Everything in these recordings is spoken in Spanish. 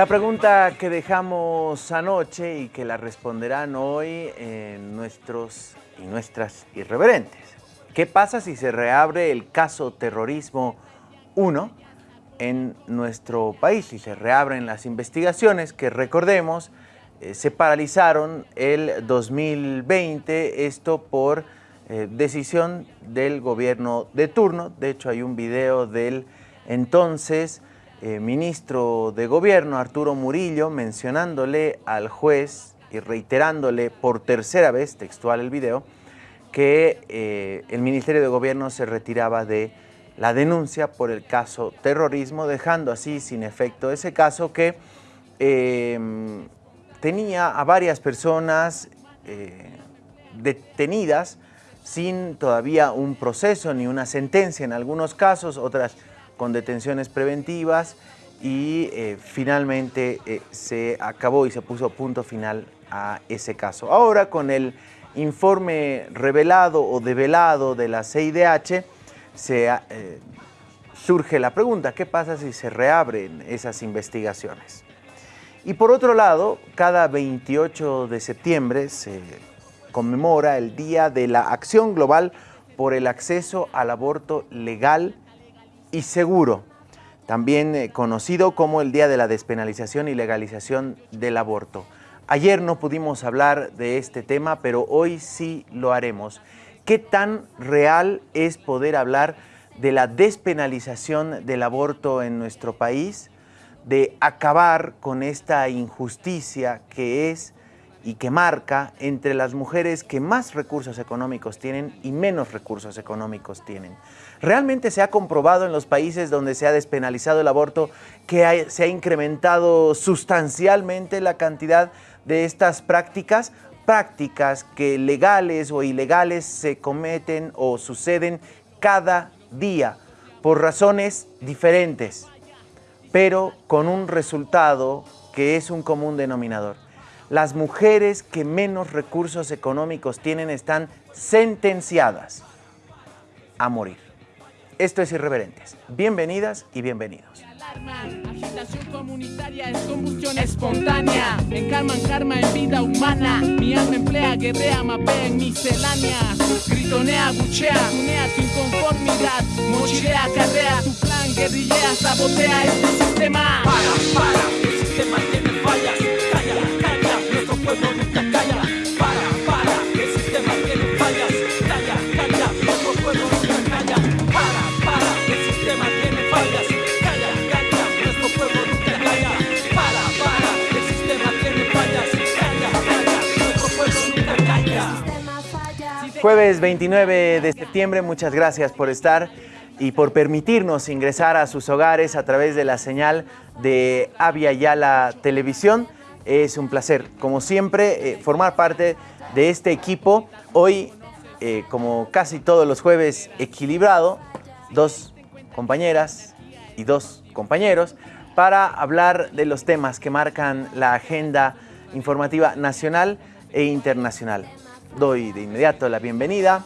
La pregunta que dejamos anoche y que la responderán hoy en nuestros y nuestras irreverentes. ¿Qué pasa si se reabre el caso terrorismo 1 en nuestro país? Si se reabren las investigaciones que recordemos eh, se paralizaron el 2020, esto por eh, decisión del gobierno de turno. De hecho hay un video del entonces eh, ministro de Gobierno, Arturo Murillo, mencionándole al juez y reiterándole por tercera vez, textual el video, que eh, el Ministerio de Gobierno se retiraba de la denuncia por el caso terrorismo, dejando así sin efecto ese caso que em, tenía a varias personas eh, detenidas sin todavía un proceso ni una sentencia en algunos casos, otras con detenciones preventivas y eh, finalmente eh, se acabó y se puso punto final a ese caso. Ahora con el informe revelado o develado de la CIDH eh, surge la pregunta, ¿qué pasa si se reabren esas investigaciones? Y por otro lado, cada 28 de septiembre se conmemora el Día de la Acción Global por el acceso al aborto legal y seguro, también eh, conocido como el Día de la Despenalización y Legalización del Aborto. Ayer no pudimos hablar de este tema, pero hoy sí lo haremos. ¿Qué tan real es poder hablar de la despenalización del aborto en nuestro país? De acabar con esta injusticia que es y que marca entre las mujeres que más recursos económicos tienen y menos recursos económicos tienen. Realmente se ha comprobado en los países donde se ha despenalizado el aborto que se ha incrementado sustancialmente la cantidad de estas prácticas, prácticas que legales o ilegales se cometen o suceden cada día por razones diferentes, pero con un resultado que es un común denominador las mujeres que menos recursos económicos tienen están sentenciadas a morir. Esto es Irreverentes. Bienvenidas y bienvenidos. Agitación comunitaria es combustión espontánea. Encarman karma en vida humana. Mi alma emplea, guerrea, mapea en misceláneas. Gritonea, buchea, unea tu inconformidad. Mochilea, carrea tu plan, guerrillea, sabotea este sistema. Para, para, el sistema tiene fallas. Jueves 29 de septiembre, muchas gracias por estar y por permitirnos ingresar a sus hogares a través de la señal de Avia Yala Televisión. Es un placer, como siempre, eh, formar parte de este equipo. Hoy, eh, como casi todos los jueves, equilibrado, dos compañeras y dos compañeros para hablar de los temas que marcan la agenda informativa nacional e internacional doy de inmediato la bienvenida.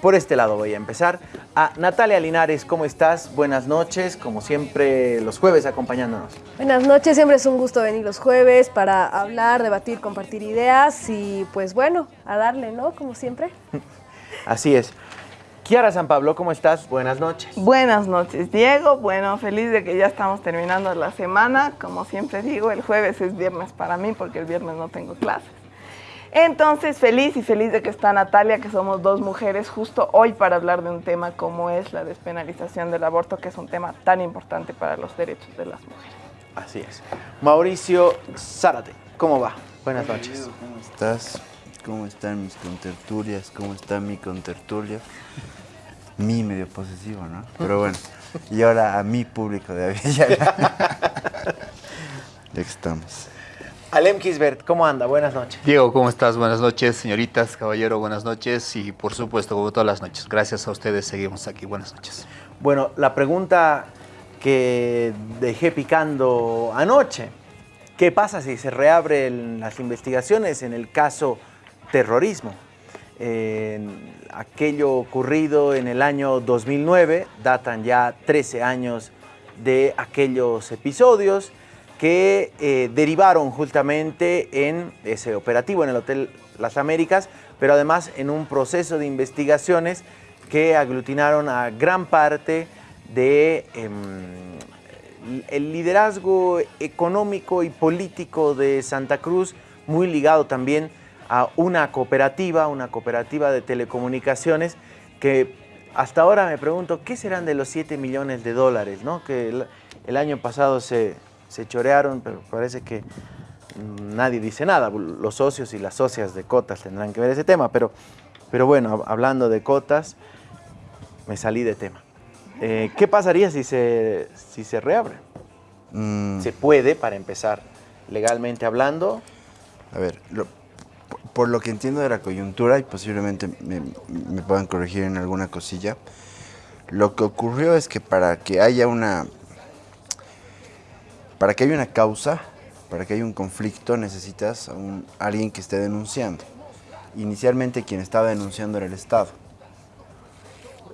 Por este lado voy a empezar. A Natalia Linares, ¿cómo estás? Buenas noches, como siempre los jueves acompañándonos. Buenas noches, siempre es un gusto venir los jueves para hablar, debatir, compartir ideas y pues bueno, a darle, ¿no? Como siempre. Así es. Kiara San Pablo, ¿cómo estás? Buenas noches. Buenas noches, Diego. Bueno, feliz de que ya estamos terminando la semana. Como siempre digo, el jueves es viernes para mí porque el viernes no tengo clases. Entonces, feliz y feliz de que está Natalia, que somos dos mujeres justo hoy para hablar de un tema como es la despenalización del aborto, que es un tema tan importante para los derechos de las mujeres. Así es. Mauricio Zárate, ¿cómo va? Buenas noches. ¿Cómo estás? ¿Cómo están mis contertulias? ¿Cómo está mi contertulia? Mi medio posesivo, ¿no? Pero bueno, y ahora a mi público de Avilla. ya estamos. Alem Kisbert, ¿cómo anda? Buenas noches. Diego, ¿cómo estás? Buenas noches, señoritas, caballero, buenas noches y por supuesto, como todas las noches, gracias a ustedes seguimos aquí. Buenas noches. Bueno, la pregunta que dejé picando anoche, ¿qué pasa si se reabren las investigaciones en el caso terrorismo? aquello ocurrido en el año 2009, datan ya 13 años de aquellos episodios, que eh, derivaron justamente en ese operativo en el Hotel Las Américas, pero además en un proceso de investigaciones que aglutinaron a gran parte de em, liderazgo económico y político de Santa Cruz, muy ligado también a una cooperativa, una cooperativa de telecomunicaciones, que hasta ahora me pregunto, ¿qué serán de los 7 millones de dólares? ¿no? Que el año pasado se, se chorearon, pero parece que nadie dice nada. Los socios y las socias de Cotas tendrán que ver ese tema, pero, pero bueno, hablando de Cotas, me salí de tema. Eh, ¿Qué pasaría si se, si se reabre? Mm, ¿Se puede, para empezar, legalmente hablando? A ver, lo- por lo que entiendo de la coyuntura, y posiblemente me, me puedan corregir en alguna cosilla, lo que ocurrió es que para que haya una. Para que haya una causa, para que haya un conflicto, necesitas a un- alguien que esté denunciando. Inicialmente quien estaba denunciando era el Estado.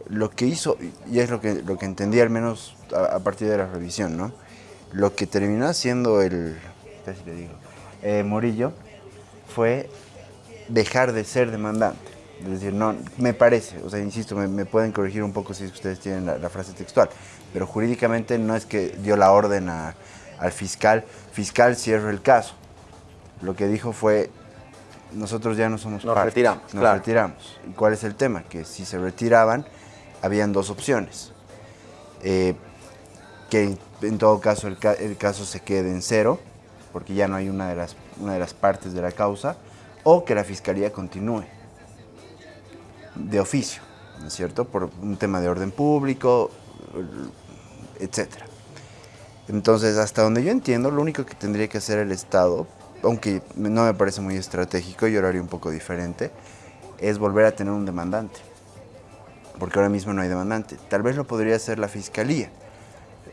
Lo que hizo, y es lo que, lo que entendí al menos a, partir de la revisión, ¿no? Lo que terminó haciendo el, ¿qué si le digo? Eh, Murillo fue dejar de ser demandante. Es decir, no, me parece, o sea, insisto, me, pueden corregir un poco si ustedes tienen la, la frase textual, pero jurídicamente no es que dio la orden a- al fiscal, fiscal cierre el caso. Lo que dijo fue, nosotros ya no somos Nos parte, retiramos, Nos claro. retiramos. ¿Y cuál es el tema? Que si se retiraban, habían dos opciones. Eh, que en, en todo caso el, ca- el caso se quede en cero, porque ya no hay una de, las, una de las partes de la causa, o que la fiscalía continúe de oficio, ¿no es cierto? Por un tema de orden público, etcétera. Entonces, hasta donde yo entiendo, lo único que tendría que hacer el Estado, aunque no me parece muy estratégico, yo lo haría un poco diferente, es volver a tener un demandante. Porque ahora mismo no hay demandante. Tal vez lo podría hacer la Fiscalía.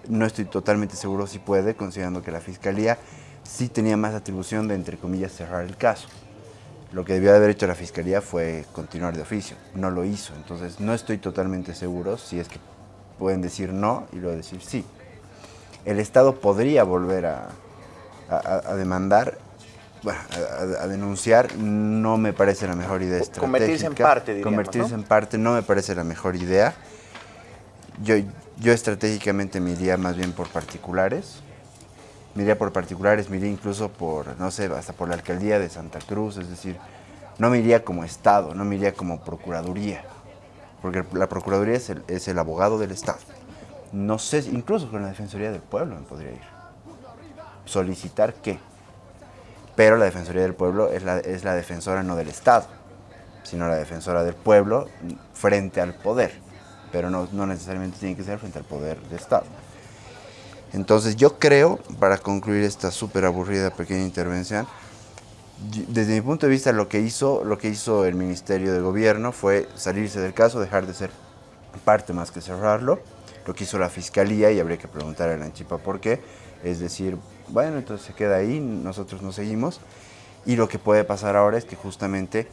No estoy totalmente seguro si puede, considerando que la Fiscalía sí tenía más atribución de, entre comillas, cerrar el caso. Lo que debió de haber hecho la Fiscalía fue continuar de oficio. No lo hizo. Entonces, no estoy totalmente seguro si es que pueden decir no y luego decir sí. El Estado podría volver a, a- a demandar, bueno, a, a- a denunciar, no me parece la mejor idea estratégica. Convertirse en parte, diríamos, Convertirse ¿no? en parte no me parece la mejor idea. Yo, yo estratégicamente me iría más bien por particulares. Me iría por particulares, me iría incluso por, no sé, hasta por la alcaldía de Santa Cruz, es decir, no me iría como Estado, no me iría como Procuraduría, porque la Procuraduría es el, es el abogado del Estado. No sé, incluso con la Defensoría del Pueblo me podría ir. ¿Solicitar qué? Pero la Defensoría del Pueblo es la, es la defensora no del Estado, sino la defensora del pueblo frente al poder. Pero no, no necesariamente tiene que ser frente al poder del Estado. Entonces yo creo, para concluir esta súper aburrida pequeña intervención, desde mi punto de vista lo que hizo, lo que hizo el Ministerio de Gobierno fue salirse del caso, dejar de ser parte más que cerrarlo. Lo que hizo la Fiscalía, y habría que preguntar a la Anchipa por qué, es decir, bueno, entonces se queda ahí, nosotros no seguimos. Y lo que puede pasar ahora es que justamente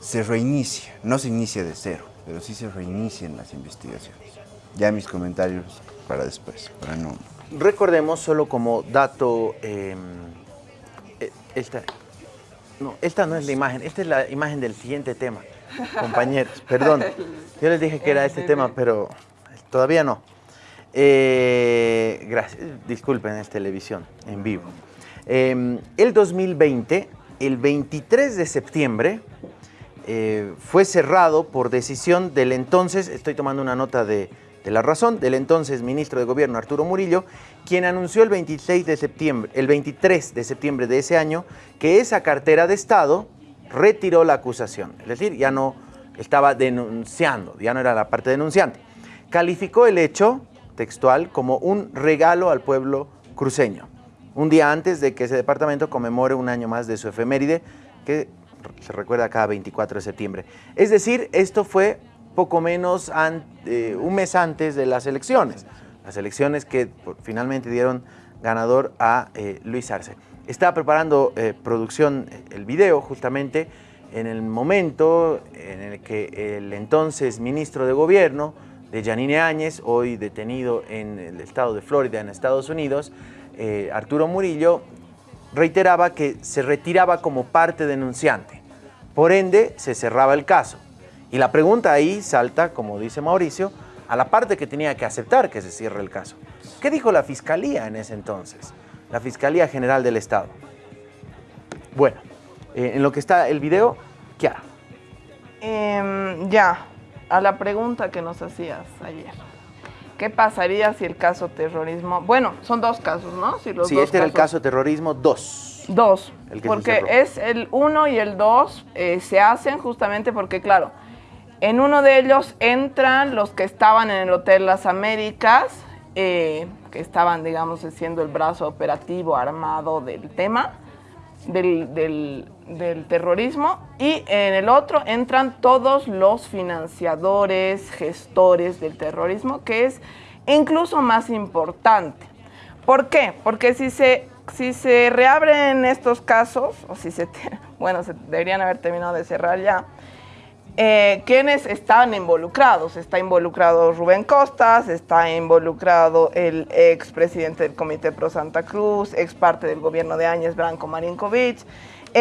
se reinicia, no se inicia de cero, pero sí se reinicien las investigaciones. Ya mis comentarios para después, para no... Recordemos solo como dato, eh, eh, esta, no, esta no es la imagen, esta es la imagen del siguiente tema, compañeros, perdón. Yo les dije que era este tema, pero todavía no. Eh, gracias, disculpen, es televisión en vivo. Eh, el 2020, el 23 de septiembre, eh, fue cerrado por decisión del entonces, estoy tomando una nota de, de la razón, del entonces ministro de Gobierno Arturo Murillo, quien anunció el 26 de septiembre, el 23 de septiembre de ese año, que esa cartera de Estado retiró la acusación, es decir, ya no estaba denunciando, ya no era la parte denunciante. Calificó el hecho textual como un regalo al pueblo cruceño, un día antes de que ese departamento conmemore un año más de su efeméride, que se recuerda cada 24 de septiembre. Es decir, esto fue poco menos eh, un mes antes de las elecciones, las elecciones que finalmente dieron ganador a eh, Luis Arce. Estaba preparando eh, producción el video justamente en el momento en el que el entonces ministro de Gobierno de Yanine Áñez, hoy detenido en el estado de Florida, en Estados Unidos, eh, Arturo Murillo reiteraba que se retiraba como parte denunciante. Por ende, se cerraba el caso. Y la pregunta ahí salta, como dice Mauricio, a la parte que tenía que aceptar que se cierre el caso. ¿Qué dijo la Fiscalía en ese entonces? La Fiscalía General del Estado. Bueno, eh, en lo que está el video, Kiara. Em, ya, a la pregunta que nos hacías ayer. ¿Qué pasaría si el caso terrorismo... Bueno, son dos casos, ¿no? Si los sí, dos este era el caso terrorismo 2. Dos. El que se porque es el uno y el dos eh, se hacen justamente porque, claro, en uno de ellos entran los que estaban en el Hotel Las Américas, eh, que estaban, digamos, siendo el brazo operativo armado del tema, del, del- del terrorismo, y en el otro entran todos los financiadores, gestores del terrorismo, que es incluso más importante. ¿Por qué? Porque si se, si se reabren estos casos, o si se, bueno, se deberían haber terminado de cerrar ya, eh, ¿quiénes están involucrados? Está involucrado Rubén Costas, está involucrado el ex presidente del Comité Pro Santa Cruz, ex parte del gobierno de Áñez, Branco Marinkovic,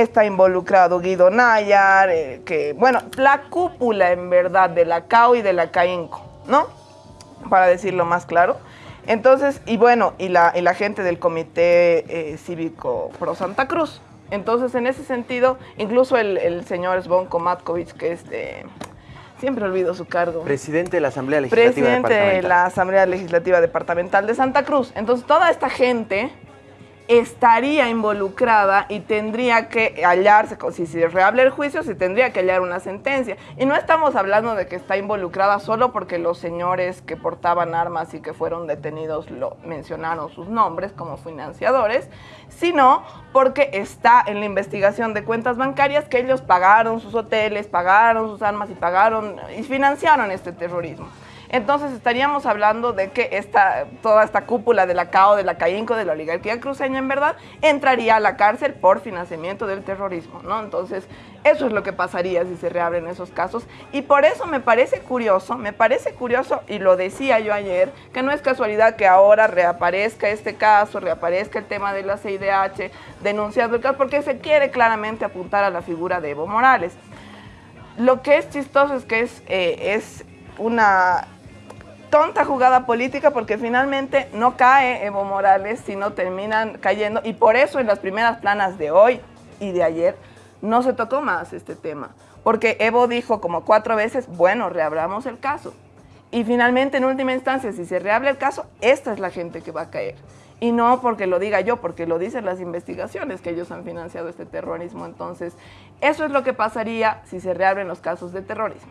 está involucrado Guido Nayar, eh, que, bueno, la cúpula en verdad de la CAO y de la CAINCO, ¿no? Para decirlo más claro. Entonces, y bueno, y la, y la gente del Comité eh, Cívico Pro Santa Cruz. Entonces, en ese sentido, incluso el, el señor Zvonko Matkovic, que es de... Siempre olvido su cargo. Presidente de la Asamblea Legislativa Presidente de la Asamblea Legislativa Departamental de Santa Cruz. Entonces, toda esta gente estaría involucrada y tendría que hallarse, si se reable el juicio, se tendría que hallar una sentencia. Y no estamos hablando de que está involucrada solo porque los señores que portaban armas y que fueron detenidos lo mencionaron sus nombres como financiadores, sino porque está en la investigación de cuentas bancarias que ellos pagaron sus hoteles, pagaron sus armas y pagaron y financiaron este terrorismo. Entonces estaríamos hablando de que esta, toda esta cúpula de la CAO, de la CAINCO, de la oligarquía cruceña, en verdad, entraría a la cárcel por financiamiento del terrorismo, ¿no? Entonces, eso es lo que pasaría si se reabren esos casos. Y por eso me parece curioso, me parece curioso, y lo decía yo ayer, que no es casualidad que ahora reaparezca este caso, reaparezca el tema de la CIDH, denunciando el caso, porque se quiere claramente apuntar a la figura de Evo Morales. Lo que es chistoso es que es, eh, es una tonta jugada política porque finalmente no cae Evo Morales, sino terminan cayendo. Y por eso en las primeras planas de hoy y de ayer no se tocó más este tema. Porque Evo dijo como cuatro veces, bueno, reabramos el caso. Y finalmente, en última instancia, si se reabre el caso, esta es la gente que va a caer. Y no porque lo diga yo, porque lo dicen las investigaciones que ellos han financiado este terrorismo. Entonces, eso es lo que pasaría si se reabren los casos de terrorismo.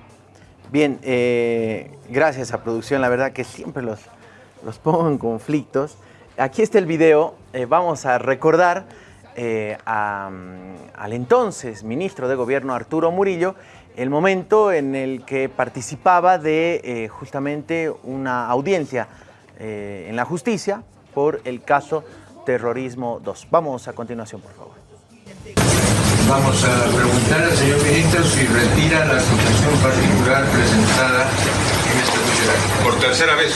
Bien, eh, gracias a producción, la verdad que siempre los, los pongo en conflictos. Aquí está el video, eh, vamos a recordar eh, a, mm, al entonces ministro de Gobierno Arturo Murillo, el momento en el que participaba de justamente una audiencia en la justicia por el caso Terrorismo 2. Vamos a continuación, por favor. Vamos a preguntar al señor ministro si retira la acusación particular presentada en este juicio. Por tercera vez,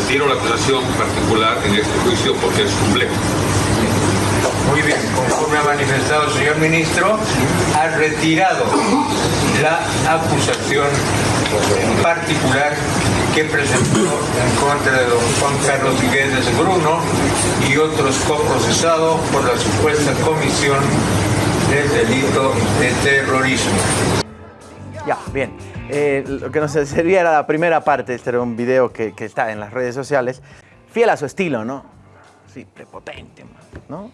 retiro la acusación particular en este juicio porque es complejo. Muy bien, conforme ha manifestado el señor ministro, ha retirado la acusación particular que presentó en contra de don Juan Carlos Figueres Bruno y otros coprocesados por la supuesta comisión del delito de terrorismo. Ya, bien. Eh, lo que nos servía era la primera parte, este era un video que, que está en las redes sociales, fiel a su estilo, ¿no? Sí, prepotente, ¿no?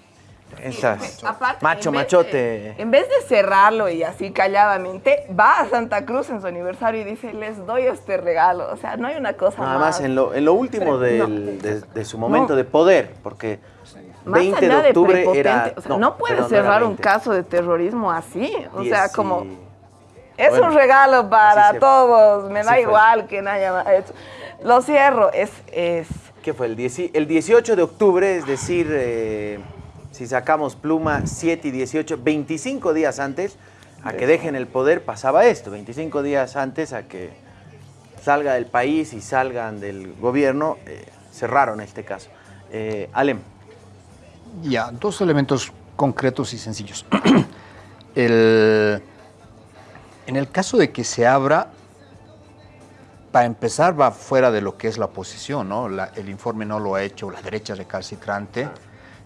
Esas, Aparte, macho, en machote. de- en vez de cerrarlo y así calladamente, va a Santa Cruz en su aniversario y dice, les doy este regalo. O sea, no hay una cosa Nada más. más en lo, en lo último del- no. de, de su momento No. de poder, porque Más 20 de octubre era... o sea, no, era cerrar un 20. caso de terrorismo así. O sea, como... Es Bueno, un regalo para todos, me da fue. igual que haya hecho. Lo cierro, es, es ¿Qué fue? El, 10 el 18 de octubre, es decir, eh, si sacamos pluma 7 y 18, 25 días antes a que dejen el poder pasaba esto, 25 días antes a que salga del país y salgan del gobierno, eh, cerraron este caso. Eh, Alem. Ya, dos elementos concretos y sencillos. el, en el caso de que se abra, para empezar va fuera de lo que es la oposición, ¿no? La- el informe no lo ha hecho la derecha recalcitrante,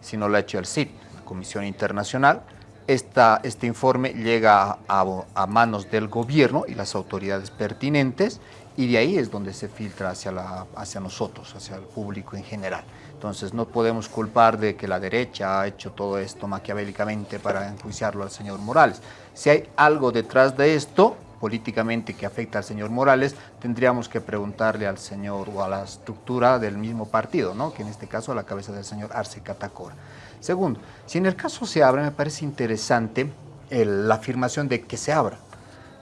sino lo ha hecho el CID, la Comisión Internacional. Esta, este informe llega a, a manos del gobierno y las autoridades pertinentes y de ahí es donde se filtra hacia, la, hacia nosotros, hacia el público en general. Entonces no podemos culpar de que la derecha ha hecho todo esto maquiavélicamente para enjuiciarlo al señor Morales. Si hay algo detrás de esto, políticamente que afecta al señor Morales, tendríamos que preguntarle al señor o a la estructura del mismo partido, ¿no? que en este caso a la cabeza del señor Arce Catacora. Segundo, si en el caso se abre, me parece interesante la afirmación de que se abra,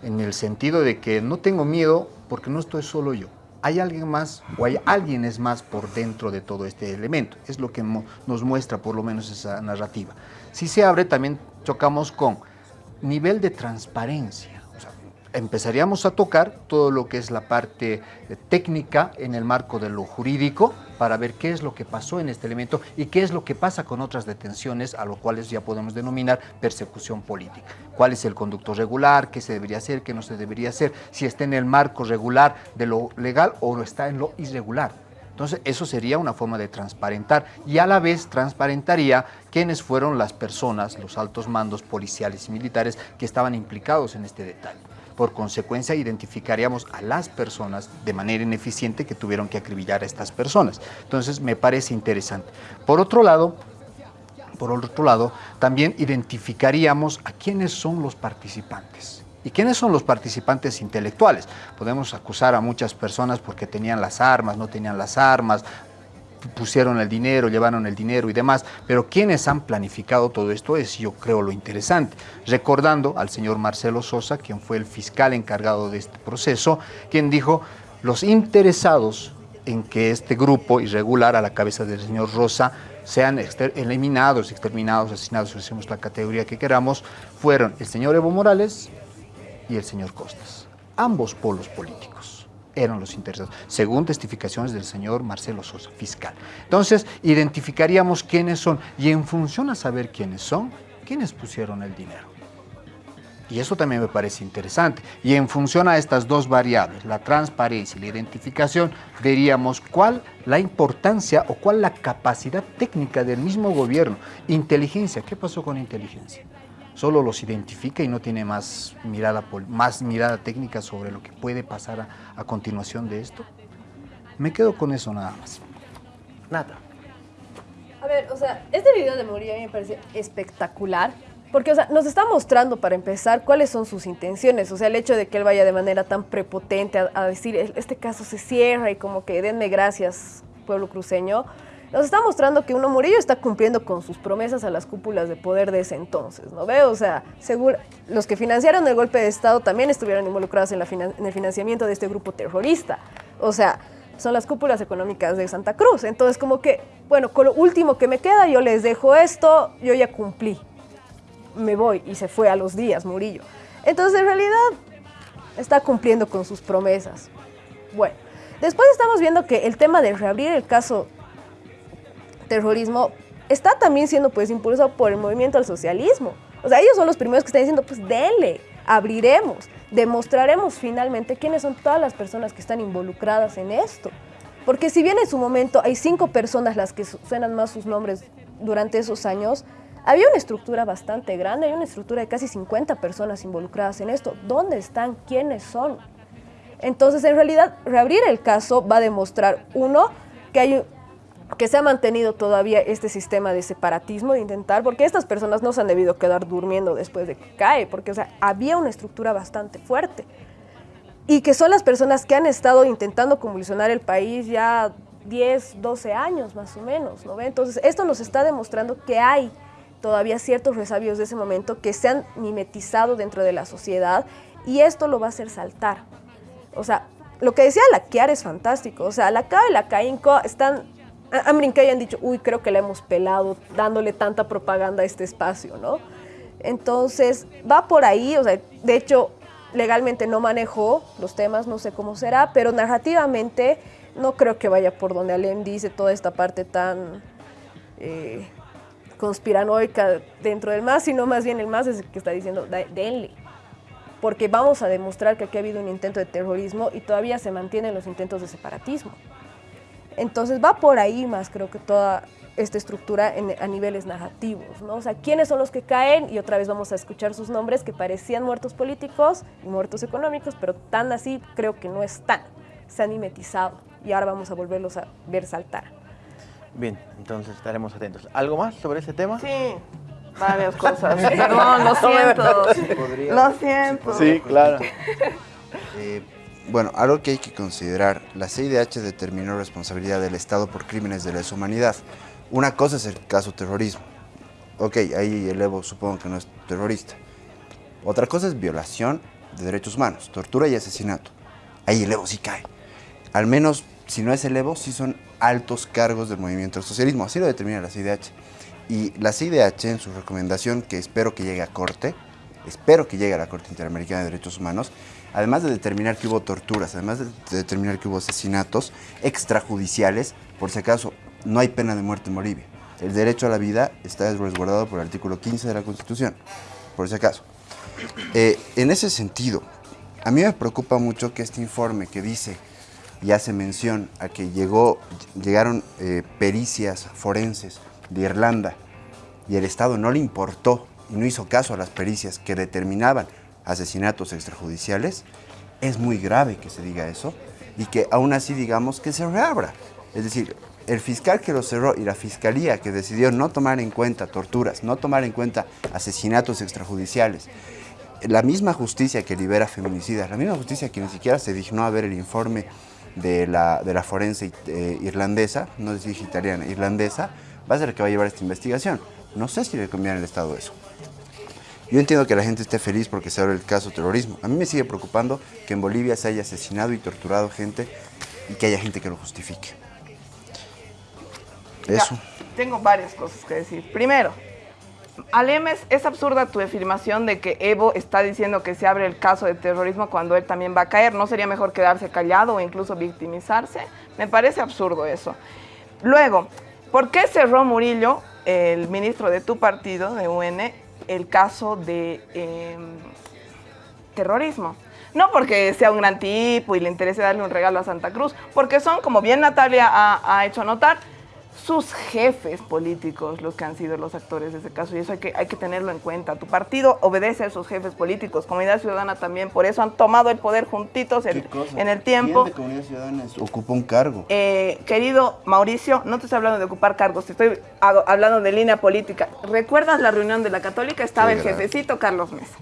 en el sentido de que no tengo miedo porque no estoy solo yo. Hay alguien más o hay alguien es más por dentro de todo este elemento. Es lo que nos muestra por lo menos esa narrativa. Si se abre, también chocamos con nivel de transparencia. Empezaríamos a tocar todo lo que es la parte eh, técnica en el marco de lo jurídico para ver qué es lo que pasó en este elemento y qué es lo que pasa con otras detenciones a lo cuales ya podemos denominar persecución política. ¿Cuál es el conducto regular? ¿Qué se debería hacer? ¿Qué no se debería hacer? Si está en el marco regular de lo legal o está en lo irregular. Entonces, eso sería una forma de transparentar y a la vez transparentaría quiénes fueron las personas, los altos mandos policiales y militares que estaban implicados en este detalle. Por consecuencia, identificaríamos a las personas de manera ineficiente que tuvieron que acribillar a estas personas. Entonces, me parece interesante. Por otro lado, por otro lado, también identificaríamos a quiénes son los participantes. ¿Y quiénes son los participantes intelectuales? Podemos acusar a muchas personas porque tenían las armas, no tenían las armas, pusieron el dinero, llevaron el dinero y demás, pero quienes han planificado todo esto es, yo creo, lo interesante. Recordando al señor Marcelo Sosa, quien fue el fiscal encargado de este proceso, quien dijo, los interesados en que este grupo irregular a la cabeza del señor Rosa sean eliminados, exterminados, asesinados, si hacemos la categoría que queramos, fueron el señor Evo Morales y el señor Costas. Ambos polos políticos eran los interesados, según testificaciones del señor Marcelo Sosa, fiscal. Entonces, identificaríamos quiénes son y en función a saber quiénes son, quiénes pusieron el dinero. Y eso también me parece interesante. Y en función a estas dos variables, la transparencia y la identificación, veríamos cuál la importancia o cuál la capacidad técnica del mismo gobierno. Inteligencia, ¿qué pasó con inteligencia? Solo los identifica y no tiene más mirada, más mirada técnica sobre lo que puede pasar a, a continuación de esto. Me quedo con eso nada más. Nada. A ver, o sea, este video de Murillo a mí me parece espectacular. Porque, o sea, nos está mostrando para empezar cuáles son sus intenciones. O sea, el hecho de que él vaya de manera tan prepotente a, a decir, "El- este caso se cierra y como que denme gracias, pueblo cruceño. Nos está mostrando que uno Murillo está cumpliendo con sus promesas a las cúpulas de poder de ese entonces, ¿no ve? O sea, seguro, los que financiaron el golpe de Estado también estuvieron involucrados en, en el financiamiento de este grupo terrorista. O sea, son las cúpulas económicas de Santa Cruz. Entonces, como que, bueno, con lo último que me queda, yo les dejo esto, yo ya cumplí. Me voy. Y se fue a los días, Murillo. Entonces, en realidad, está cumpliendo con sus promesas. Bueno, después estamos viendo que el tema de reabrir el caso terrorismo está también siendo pues impulsado por el movimiento al socialismo. O sea, ellos son los primeros que están diciendo, pues denle, abriremos, demostraremos finalmente quiénes son todas las personas que están involucradas en esto. Porque si bien en su momento hay cinco personas las que su- suenan más sus nombres durante esos años, había una estructura bastante grande, hay una estructura de casi 50 personas involucradas en esto. ¿Dónde están? ¿Quiénes son? Entonces, en realidad, reabrir el caso va a demostrar, uno, que hay que se ha mantenido todavía este sistema de separatismo, de intentar, porque estas personas no se han debido quedar durmiendo después de que cae, porque o sea, había una estructura bastante fuerte. Y que son las personas que han estado intentando convulsionar el país ya 10, 12 años más o menos, ¿no? Entonces, esto nos está demostrando que hay todavía ciertos resabios de ese momento que se han mimetizado dentro de la sociedad y esto lo va a hacer saltar. O sea, lo que decía la Kiara es fantástico. O sea, la CAO y la CAINCO están... ha- Han brincado y han dicho, uy, creo que la hemos pelado dándole tanta propaganda a este espacio, ¿no? Entonces, va por ahí, o sea, de hecho, legalmente no manejo los temas, no sé cómo será, pero narrativamente no creo que vaya por donde Alem dice toda esta parte tan eh, conspiranoica dentro del MAS, sino más bien el MAS es el que está diciendo, "Da- denle. Porque vamos a demostrar que aquí ha habido un intento de terrorismo y todavía se mantienen los intentos de separatismo. Entonces va por ahí más, creo que toda esta estructura en- a niveles narrativos, ¿no? O sea, ¿quiénes son los que caen? Y otra vez vamos a escuchar sus nombres que parecían muertos políticos y muertos económicos, pero tan así creo que no están. Se han mimetizado y ahora vamos a volverlos a ver saltar. Bien, entonces estaremos atentos. ¿Algo más sobre ese tema? Sí, varias cosas. Perdón, lo siento. Podría- Lo siento. Sí, claro. Eh, bueno, algo que hay que considerar, la CIDH determinó responsabilidad del Estado por crímenes de lesa humanidad. Una cosa es el caso terrorismo. Ok, ahí el Evo supongo que no es terrorista. Otra cosa es violación de derechos humanos, tortura y asesinato. Ahí el Evo sí cae. Al menos, si no es el Evo, sí son altos cargos del movimiento del socialismo. Así lo determina la CIDH. Y la CIDH, en su recomendación, que espero que llegue a corte, espero que llegue a la Corte Interamericana de Derechos Humanos, además de determinar que hubo torturas, además de determinar que hubo asesinatos extrajudiciales, por si acaso, no hay pena de muerte en Bolivia. El derecho a la vida está resguardado por el artículo 15 de la Constitución, por si acaso. Eh, en ese sentido, a mí me preocupa mucho que este informe que dice y hace mención a que llegó, llegaron eh, pericias forenses de Irlanda y el Estado no le importó y no hizo caso a las pericias que determinaban asesinatos extrajudiciales, es muy grave que se diga eso y que aún así digamos que se reabra. Es decir, el fiscal que lo cerró y la fiscalía que decidió no tomar en cuenta torturas, no tomar en cuenta asesinatos extrajudiciales, la misma justicia que libera feminicidas, la misma justicia que ni siquiera se dignó a ver el informe de la, de la forense eh, irlandesa, no es italiana, irlandesa, va a ser el que va a llevar esta investigación. No sé si le conviene al Estado eso. Yo entiendo que la gente esté feliz porque se abre el caso terrorismo. A mí me sigue preocupando que en Bolivia se haya asesinado y torturado gente y que haya gente que lo justifique. Ya, Eso. tengo varias cosas que decir. Primero, Alemes, es absurda tu afirmación de que Evo está diciendo que se abre el caso de terrorismo cuando él también va a caer. ¿No sería mejor quedarse callado o incluso victimizarse? Me parece absurdo eso. Luego, ¿por qué cerró Murillo, el ministro de tu partido, de UN, el caso de eh, terrorismo? No porque sea un gran tipo y le interese darle un regalo a Santa Cruz, porque son, como bien Natalia ha, ha hecho notar, sus jefes políticos los que han sido los actores de ese caso y eso hay que, hay que tenerlo en cuenta. Tu partido obedece a sus jefes políticos, Comunidad Ciudadana también, por eso han tomado el poder juntitos en, en el tiempo. ¿Quién de Comunidad Ciudadana ocupa un cargo? Eh, querido Mauricio, no te estoy hablando de ocupar cargos, te estoy hablando de línea política. ¿Recuerdas la reunión de la Católica? Estaba Sí, el jefecito Carlos Mesa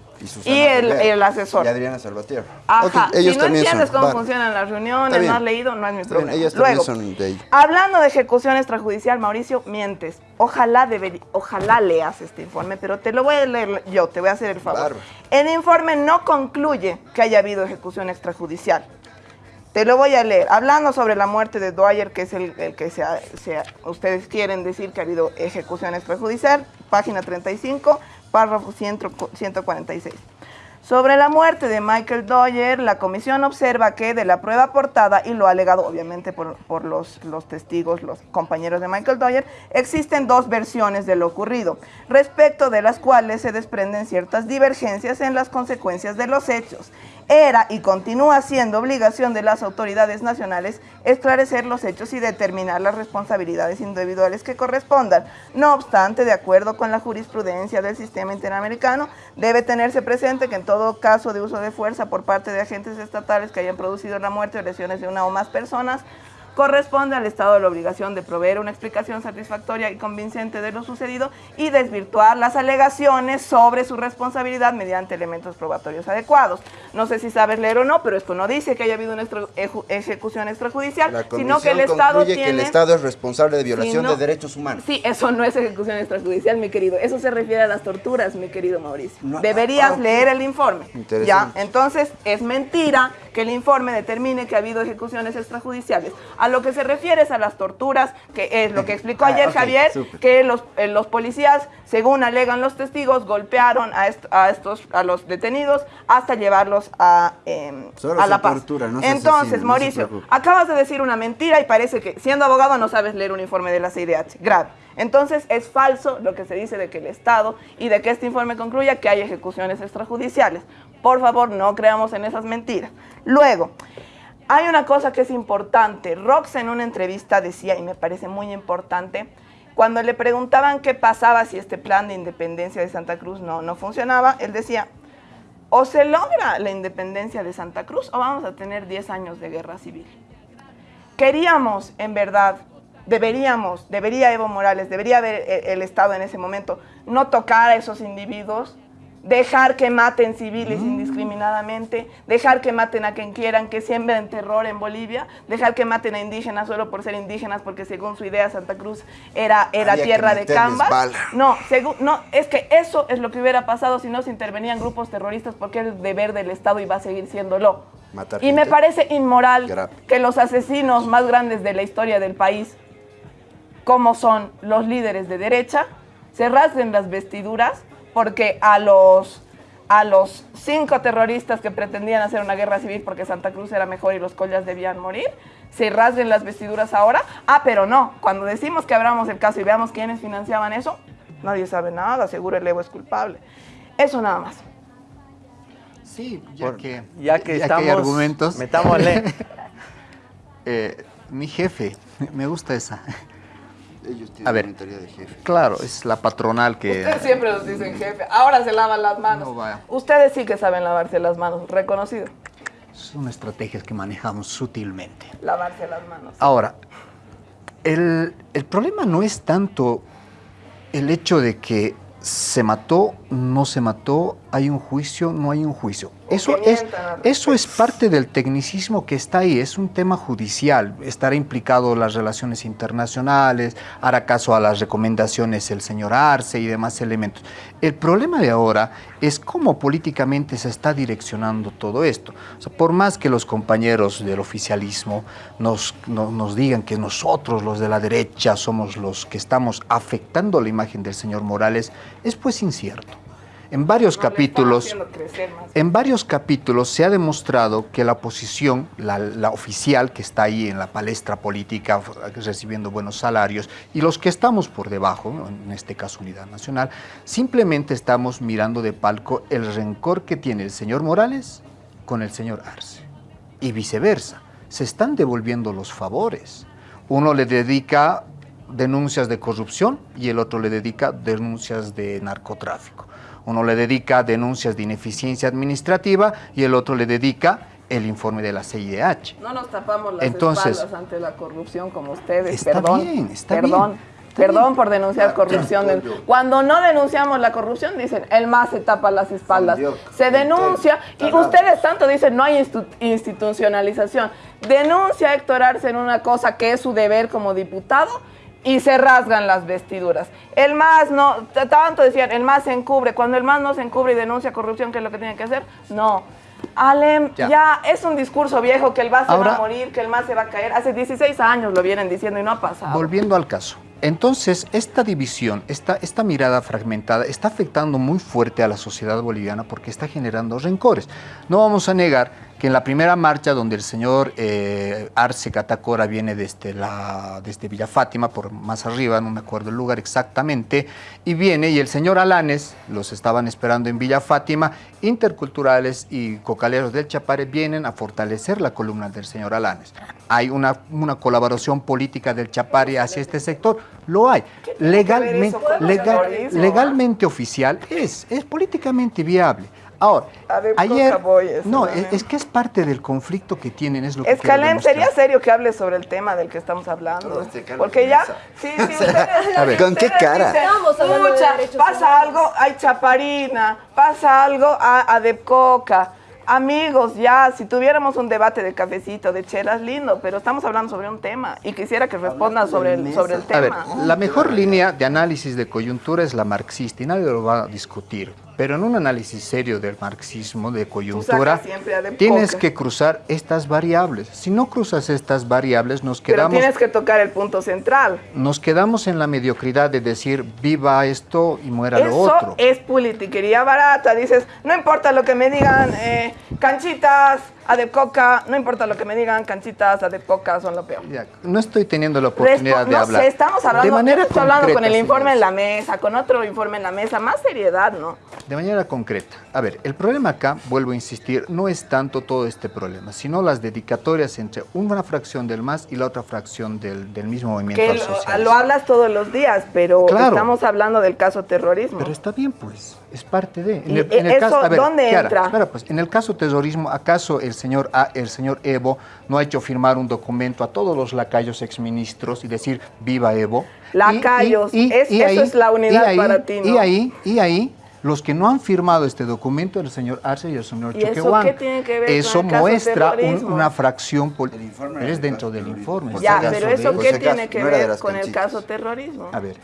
Y, y el, asesor. Y Adriana Salvatierra. Ajá, Ok, ellos si no entiendes son. cómo funcionan las reuniones, no has leído, no es mi problema. Luego, son de hablando de ejecución extrajudicial, Mauricio, mientes. Ojalá, deberí- ojalá leas este informe, pero te lo voy a leer yo, te voy a hacer el favor. El informe no concluye que haya habido ejecución extrajudicial. Te lo voy a leer. Hablando sobre la muerte de Dwyer, que es el, el que se ha- se ha- ustedes quieren decir que ha habido ejecución extrajudicial, página 35, párrafo 100 146. Sobre la muerte de Michael Dwyer, la comisión observa que de la prueba aportada, y lo ha alegado obviamente por, por los, los testigos, los compañeros de Michael Dwyer, existen dos versiones de lo ocurrido, respecto de las cuales se desprenden ciertas divergencias en las consecuencias de los hechos. Era y continúa siendo obligación de las autoridades nacionales esclarecer los hechos y determinar las responsabilidades individuales que correspondan. No obstante, de acuerdo con la jurisprudencia del sistema interamericano, debe tenerse presente que en todo caso de uso de fuerza por parte de agentes estatales que hayan producido la muerte o lesiones de una o más personas, corresponde al Estado la obligación de proveer una explicación satisfactoria y convincente de lo sucedido y desvirtuar las alegaciones sobre su responsabilidad mediante elementos probatorios adecuados. No sé si sabes leer o no, pero esto no dice que haya habido una extra- ejecución extrajudicial, sino que el Estado tiene... que el Estado es responsable de violación de derechos humanos. Sí, eso no es ejecución extrajudicial, mi querido. Eso se refiere a las torturas, mi querido Mauricio. No, Deberías ah, leer el informe. Ya, entonces es mentira que el informe determine que ha habido ejecuciones extrajudiciales. A lo que se refiere es a las torturas, que es lo que explicó Ah, ayer Javier, que los, eh, los policías, según alegan los testigos, golpearon a, est- a estos a los detenidos hasta llevarlos a, em, Solo a se La Paz. tortura, no Entonces, asesina, Mauricio, acabas de decir una mentira y parece que siendo abogado no sabes leer un informe de la CIDH. Grave. Entonces, es falso lo que se dice de que el Estado y de que este informe concluya que hay ejecuciones extrajudiciales. Por favor, no creamos en esas mentiras. Luego, hay una cosa que es importante. Rox en una entrevista decía, y me parece muy importante, cuando le preguntaban qué pasaba si este plan de independencia de Santa Cruz no, no funcionaba, él decía, o se logra la independencia de Santa Cruz o vamos a tener 10 años de guerra civil. Queríamos, en verdad, deberíamos, debería Evo Morales, debería haber el, el Estado en ese momento, no tocar a esos individuos, dejar que maten civiles indiscriminadamente, dejar que maten a quien quieran, que siembren terror en Bolivia, dejar que maten a indígenas solo por ser indígenas, porque según su idea Santa Cruz era, era Había tierra de cambas. No, no, es que eso es lo que hubiera pasado si no se intervenían grupos terroristas, porque es el deber del Estado y va a seguir siéndolo. Matar y me parece inmoral Grave. que los asesinos más grandes de la historia del país, como son los líderes de derecha, se rasguen las vestiduras porque a los, a los cinco terroristas que pretendían hacer una guerra civil porque Santa Cruz era mejor y los collas debían morir, se rasguen las vestiduras ahora. Ah, pero no, cuando decimos que abramos el caso y veamos quiénes financiaban eso, nadie sabe nada, seguro el Evo es culpable. Eso nada más. Sí, ya Por- que, ya que hay estamos, argumentos. metámosle. Eh, mi jefe, me gusta esa. Ellos tienen A ver. de jefe. Claro, es la patronal que... Ustedes siempre nos dicen jefe, ahora se lavan las manos. No, vaya. Ustedes sí que saben lavarse las manos, reconocido. Son estrategias que manejamos sutilmente. Lavarse las manos. Ahora, el, el problema no es tanto el hecho de que se mató, no se mató, hay un juicio, no hay un juicio. Eso es, eso es parte del tecnicismo que está ahí, es un tema judicial. Estará implicado las relaciones internacionales, hará caso a las recomendaciones el señor Arce y demás elementos. El problema de ahora es cómo políticamente se está direccionando todo esto. O sea, por más que los compañeros del oficialismo nos, no- nos digan que nosotros, los de la derecha, somos los que estamos afectando la imagen del señor Morales, es pues incierto. En varios capítulos... En varios capítulos se ha demostrado que la oposición, la, la oficial que está ahí en la palestra política recibiendo buenos salarios y los que estamos por debajo, en este caso Unidad Nacional, simplemente estamos mirando de palco el rencor que tiene el señor Morales con el señor Arce. Y viceversa, se están devolviendo los favores. Uno le dedica denuncias de corrupción y el otro le dedica denuncias de narcotráfico. Uno le dedica denuncias de ineficiencia administrativa y el otro le dedica el informe de la CIDH. No nos tapamos las Entonces- espaldas ante la corrupción como ustedes. Está perdón, bien, está perdón. bien, Perdón por denunciar corrupción. Cuando no denunciamos la corrupción, dicen, el MAS se tapa las espaldas. Se denuncia y ustedes tanto dicen, no hay institu- institucionalización. Denuncia a Héctor Arce en una cosa que es su deber como diputado y se rasgan las vestiduras. El MAS no, tanto decían, el MAS se encubre. Cuando el MAS no se encubre y denuncia corrupción, ¿qué es lo que tiene que hacer? No. Alem, Ya. ya, es un discurso viejo que el MAS se va Ahora- a morir, que el MAS se va a caer. Hace 16 años lo vienen diciendo y no ha pasado. Volviendo al caso. Entonces, esta división, esta, esta mirada fragmentada está afectando muy fuerte a la sociedad boliviana porque está generando rencores. No vamos a negar que en la primera marcha donde el señor eh, Arce Catacora viene desde, la, desde Villa Fátima, por más arriba, no me acuerdo el lugar exactamente, y viene y el señor Alanes, los estaban esperando en Villa Fátima, interculturales y cocaleros del Chapare vienen a fortalecer la columna del señor Alanes. Hay una, una colaboración política del Chapare hacia este sector, lo hay. Legalmente, legal- legalmente oficial es, es políticamente viable. Ahora, A ver, ayer, no, es, es que es parte del conflicto que tienen, es lo que quiero Escalem, demostrar. sería serio que hable sobre el tema del que estamos hablando. Este Porque ya, sí, sí, ustedes, A ver. ¿Con qué cara? dicen, de "Pucha, derechos pasa humanos". algo, hay chaparina, pasa algo a, a Depcoca. Amigos, ya, si tuviéramos un debate de cafecito, de chelas, lindo, pero estamos hablando sobre un tema y quisiera que respondan sobre el, sobre el A ver, tema. la mejor línea de análisis de coyuntura es la marxista y nadie lo va a discutir. Pero en un análisis serio del marxismo, de coyuntura, tienes poca. que cruzar estas variables. Si no cruzas estas variables, nos Pero quedamos, tienes que tocar el punto central. nos quedamos en la mediocridad de decir viva esto y muera lo Eso otro. es politiquería barata. Dices, no importa lo que me digan, eh, canchitas, adepcoca, no importa lo que me digan, canchitas, adepcoca son lo peor. Ya, no estoy teniendo la oportunidad Respo- de no hablar. sé, estamos de hablando, manera estoy hablando con el informe en la mesa, con otro informe en la mesa, más seriedad, ¿no? De manera concreta. A ver, el problema acá, vuelvo a insistir, no es tanto todo este problema, sino las dedicatorias entre una fracción del MAS y la otra fracción del, del mismo movimiento Que al lo, lo hablas todos los días, pero Claro. estamos hablando del caso terrorismo. Pero está bien, pues, es parte de. ¿Y eso dónde entra? espera, pues, en el caso terrorismo, ¿acaso el señor, A- el señor Evo no ha hecho firmar un documento a todos los lacayos exministros y decir viva Evo? Y- Lacayos, es- eso es la unidad y ahí- para ti, ¿no? Y ahí, y ahí, los que no han firmado este documento, el señor Arce y el señor ¿Y eso tiene que ver con el caso muestra un- una fracción política. informe Es dentro del caso informe. ya, pero eso qué tiene que no ver con el caso terrorismo. A ver,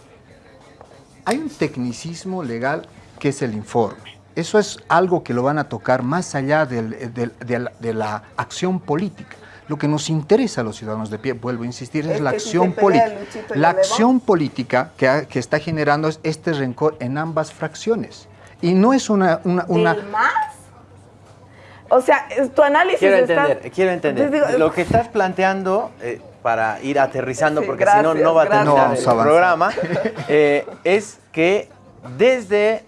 hay un tecnicismo legal que es el informe. Eso es algo que lo van a tocar más allá del- del- de, la, de la acción política. Lo que nos interesa a los ciudadanos de pie, vuelvo a insistir, es, Es la acción política. La acción política que, ha- que está generando es este rencor en ambas fracciones. Y no es una... una, una- ¿Del más? O sea, tu análisis Quiero está- entender, quiero entender. Digo- Lo que estás planteando, eh, para ir aterrizando, Sí, porque si no, no va a terminar No el programa, eh, es que desde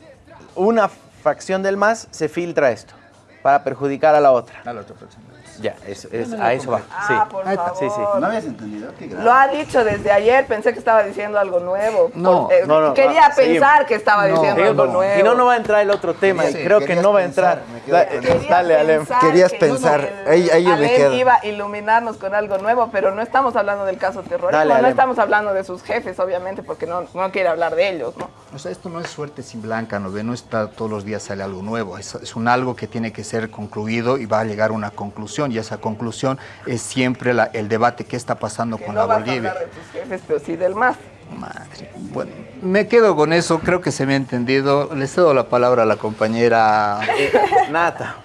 una facción del MAS se filtra esto, para perjudicar a la otra. A la otra. Ya, es, es- a eso va. Sí. Ah, por Ahí está. favor. Sí, sí. ¿No habías entendido? Qué grave. Lo ha dicho desde ayer, pensé que estaba diciendo algo nuevo. No, Por- eh, no, no, Quería va, pensar que estaba No, diciendo algo no, nuevo. Si no, no va a entrar el otro tema, y creo que no va a entrar. Dale, Alem. Querías que pensar, ahí- ahí yo me Alem quedo. iba a iluminarnos con algo nuevo, pero no estamos hablando del caso terrorismo, Dale, no estamos hablando de sus jefes, obviamente, porque no, no quiere hablar de ellos, ¿no? O sea, esto no es suerte sin blanca, ¿no ve? No está todos los días sale algo nuevo. Es, es un algo que tiene que ser concluido y va a llegar a una conclusión. Y esa conclusión es siempre la- el debate que está pasando Que con no la vas a Bolivia. hablar de tus jefes, pero sí del más. Madre. Bueno, me quedo con eso, creo que se me ha entendido. Le cedo la palabra a la compañera. Nata.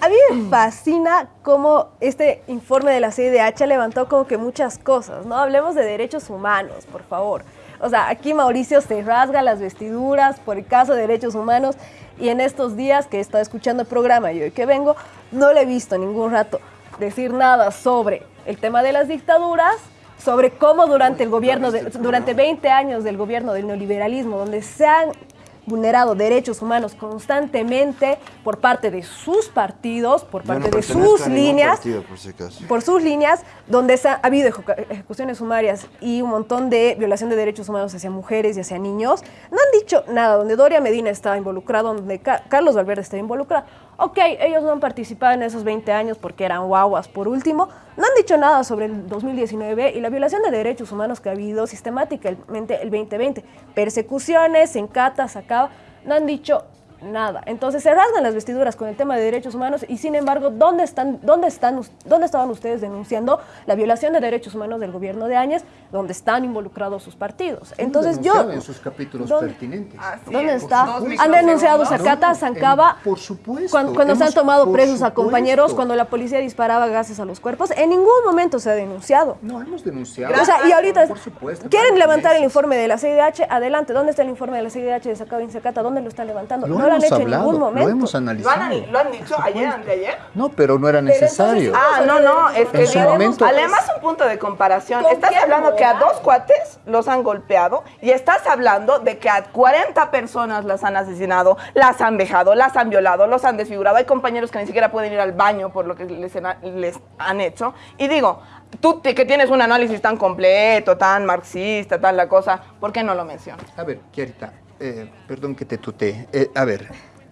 A mí me fascina cómo este informe de la CIDH ha levantado como que muchas cosas, ¿no? Hablemos de derechos humanos, por favor. O sea, aquí Mauricio se rasga las vestiduras por el caso de derechos humanos y en estos días que he estado escuchando el programa y hoy que vengo, no le he visto ningún rato decir nada sobre el tema de las dictaduras, sobre cómo durante el gobierno, de- durante 20 años del gobierno del neoliberalismo, donde se han vulnerado derechos humanos constantemente por parte de sus partidos, por no parte de sus líneas, partido, por si acaso. por sus líneas, donde ha, ha habido ejecu- ejecuciones sumarias y un montón de violación de derechos humanos hacia mujeres y hacia niños, no han dicho nada, donde Doria Medina estaba involucrado, donde Ca- Carlos Valverde estaba involucrado. Ok, ellos no han participado en esos 20 años porque eran guaguas por último, no han dicho nada sobre el 2019 y la violación de derechos humanos que ha habido sistemáticamente el 2020. Persecuciones en Cata, Sacaba, no han dicho nada. Entonces se rasgan las vestiduras con el tema de derechos humanos y sin embargo, ¿dónde están, dónde están, dónde estaban ustedes denunciando la violación de derechos humanos del gobierno de Áñez, donde están involucrados sus partidos? Entonces yo, en sus capítulos ¿dónde- pertinentes. Así ¿Dónde es. está? Han denunciado Zacata, en- Zancaba, por supuesto, cuando, cuando se han tomado presos a compañeros, cuando la policía disparaba gases a los cuerpos, en ningún momento se ha denunciado. No, hemos denunciado. O sea, y ahorita Por supuesto, quieren levantar el informe de la CIDH, adelante, ¿dónde está el informe de la CIDH de Sacaba y Zacata? ¿Dónde lo están levantando? Lo no lo han hecho hablado, en ningún momento. lo hemos ¿Lo analizado. han, lo han dicho ayer, anteayer? No, pero no era necesario. Ah, no, no, es que En su momento- además un punto de comparación. ¿Con Estás hablando que a dos cuates los han golpeado y estás hablando de que a 40 personas las han asesinado, las han dejado, las han violado, los han desfigurado. Hay compañeros que ni siquiera pueden ir al baño por lo que les, han- les han hecho. Y digo, tú te- que tienes un análisis tan completo, tan marxista, tal la cosa, ¿por qué no lo mencionas? A ver, Kiarita, eh, perdón que te tutee. Eh, a ver,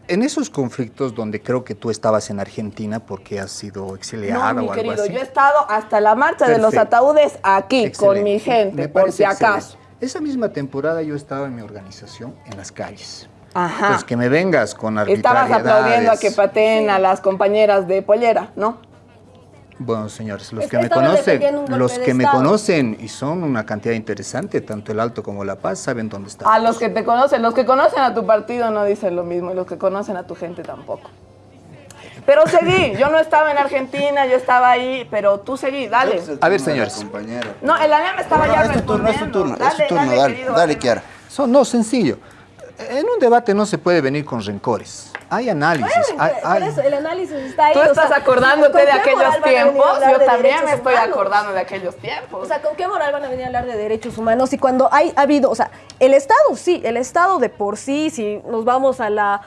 en esos conflictos donde creo que tú estabas en Argentina porque has sido exiliada No, mi o algo querido, así. yo he estado hasta la marcha de los ataúdes aquí, con mi gente, Me por si acaso. excelente. Esa misma temporada yo estaba en mi organización en las calles. Ajá. Entonces, que me vengas con Estabas arbitrariedades. aplaudiendo a que pateen a las compañeras de pollera, ¿no? Bueno, señores, los Es que que me conocen, los que me conocen y son una cantidad interesante, tanto el Alto como La Paz, saben dónde está. A los que te conocen, los que conocen a tu partido no dicen lo mismo y los que conocen a tu gente tampoco. Pero seguí, yo no estaba en Argentina, yo estaba ahí, pero tú seguí, dale. A ver, señores. Compañero. No, el ANEA me estaba No, ya es tu turno, es tu turno, es tu turno, dale, querido dale, Ale. Kiara. So- no, sencillo. En un debate no se puede venir con rencores. Hay análisis. hay- Por hay- eso, el análisis está ahí. Tú o estás sea, acordándote ¿con de aquellos tiempos, yo de también me estoy humanos? acordando de aquellos tiempos. O sea, ¿con qué moral van a venir a hablar de derechos humanos? Y cuando hay, ha habido, o sea, el Estado sí, el Estado de por sí, si nos vamos a la